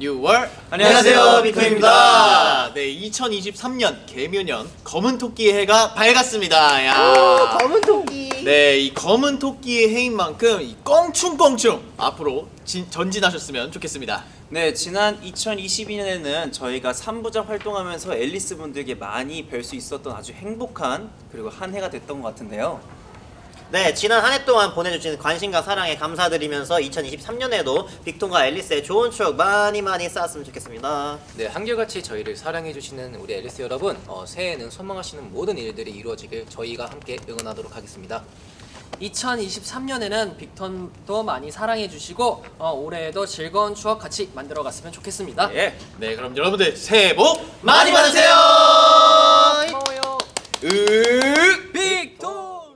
6월 안녕하세요, 빅토입니다. 네, 2023년 개묘년 검은 토끼의 해가 밝았습니다. 야. 검은 토끼. 네, 이 검은 토끼의 해인 만큼 이 껑충껑충 앞으로 진, 전진하셨으면 좋겠습니다. 네, 지난 2022년에는 저희가 3부작 활동하면서 앨리스 분들께 많이 뵐 수 있었던 아주 행복한 그리고 한 해가 됐던 것 같은데요. 네, 지난 한 해 동안 보내주신 관심과 사랑에 감사드리면서 2023년에도 빅톤과 앨리스의 좋은 추억 많이 많이 쌓았으면 좋겠습니다. 네, 한결같이 저희를 사랑해주시는 우리 앨리스 여러분 어, 새해에는 소망하시는 모든 일들이 이루어지길 저희가 함께 응원하도록 하겠습니다 2023년에는 빅턴도 많이 사랑해 주시고 어, 올해에도 즐거운 추억 같이 만들어 갔으면 좋겠습니다. 예. 네, 그럼 여러분들 새해 복 많이 받으세요.